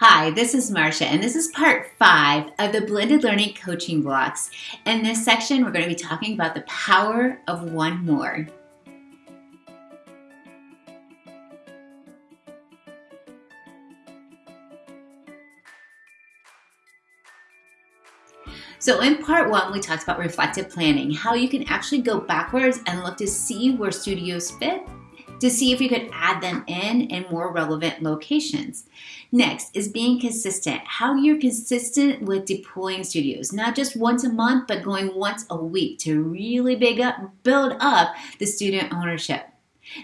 Hi, this is Marcia, and this is part five of the Blended Learning Coaching Blocks. In this section, we're going to be talking about the power of one more. So in part one, we talked about reflective planning, how you can actually go backwards and look to see where studios fit to see if you could add them in in more relevant locations. Next is being consistent, how you're consistent with deploying studios, not just once a month, but going once a week to really big up, build up the student ownership.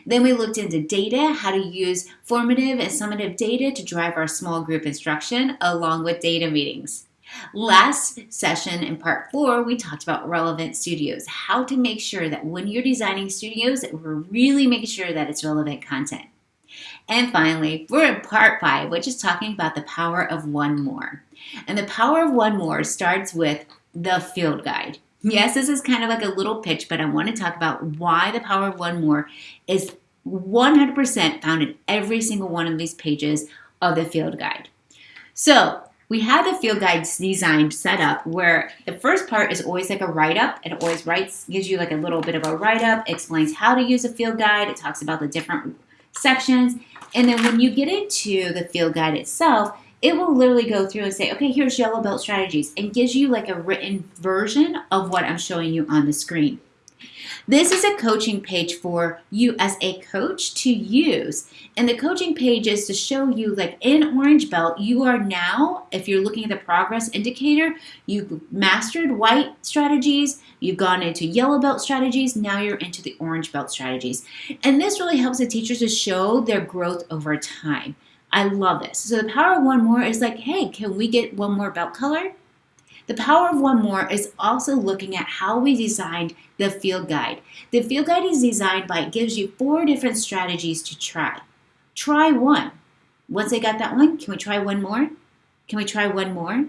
Then we looked into data, how to use formative and summative data to drive our small group instruction along with data meetings. Last session in part four, we talked about relevant studios, how to make sure that when you're designing studios, that we're really making sure that it's relevant content. And finally, we're in part five, which is talking about the power of one more. And the power of one more starts with the field guide. Yes, this is kind of like a little pitch, but I want to talk about why the power of one more is 100% found in every single one of these pages of the field guide. So we have the field guides designed set up where the first part is always like a write-up. It always writes, gives you like a little bit of a write-up, explains how to use a field guide. It talks about the different sections. And then when you get into the field guide itself, it will literally go through and say, okay, here's yellow belt strategies and gives you like a written version of what I'm showing you on the screen. This is a coaching page for you as a coach to use. And the coaching page is to show you like in Orange Belt, you are now, if you're looking at the progress indicator, you've mastered white strategies, you've gone into yellow belt strategies, now you're into the orange belt strategies. And this really helps the teachers to show their growth over time. I love this. So the power of one more is like, hey, can we get one more belt color? The power of one more is also looking at how we designed the field guide. The field guide is designed by, it gives you four different strategies to try. Try one. Once I got that one, can we try one more? Can we try one more?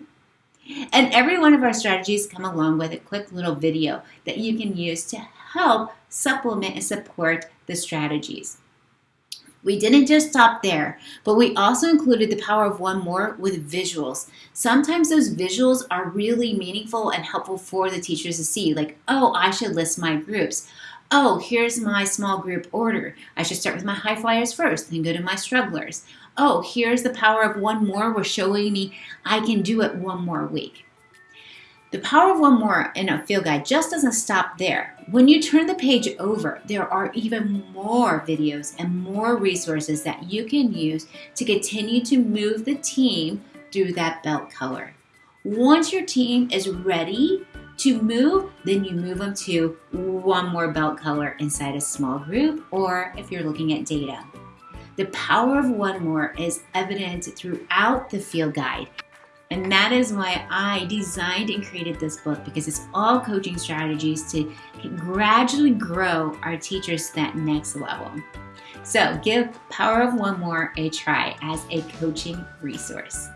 And every one of our strategies come along with a quick little video that you can use to help supplement and support the strategies. We didn't just stop there, but we also included the power of one more with visuals. Sometimes those visuals are really meaningful and helpful for the teachers to see, like, oh, I should list my groups. Oh, here's my small group order. I should start with my high flyers first, then go to my strugglers. Oh, here's the power of one more. We're showing me I can do it one more week. The power of one more in a field guide just doesn't stop there. When you turn the page over, there are even more videos and more resources that you can use to continue to move the team through that belt color. Once your team is ready to move, then you move them to one more belt color inside a small group or if you're looking at data. The power of one more is evident throughout the field guide and that is why I designed and created this book because it's all coaching strategies to gradually grow our teachers to that next level. So give Power of One More a try as a coaching resource.